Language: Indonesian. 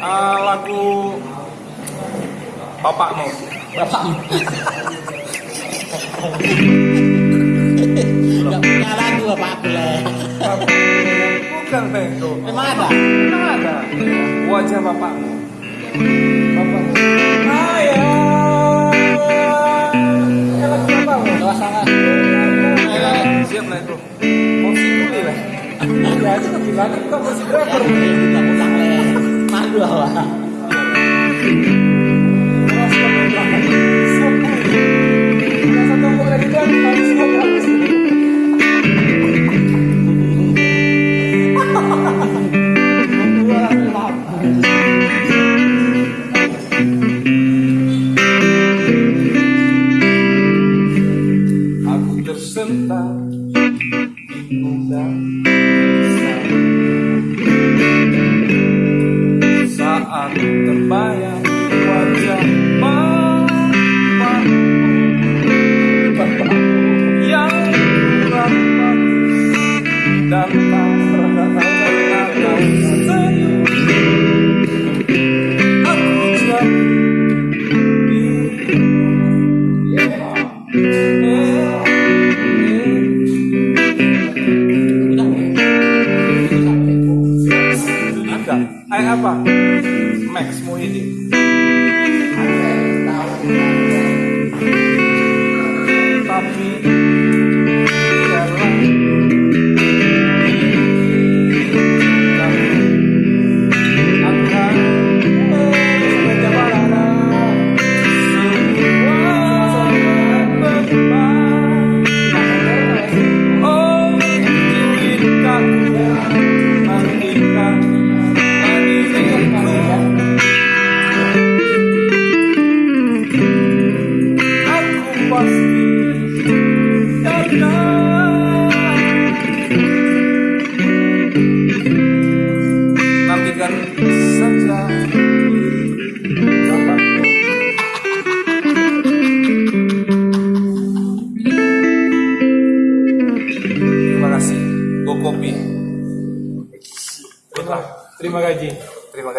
uh, lagu bapakmu. Bapakmu. Gak punya lagu bapakku le. Bukan Bengko. Memang ada? Memang ada. Wajah bapakmu. Bapakmu. Ayah. Ya lagu bapakmu. Suasana. Siap lah itu. Posisi dulu lah. Ya aja driver. Kita pulang le. Malu awak. Saat terbayang jadi Hai apa? Max Muhyiddin. Nantikan saja. Terima kasih. Go kopi. Terima gaji. Terima gaji.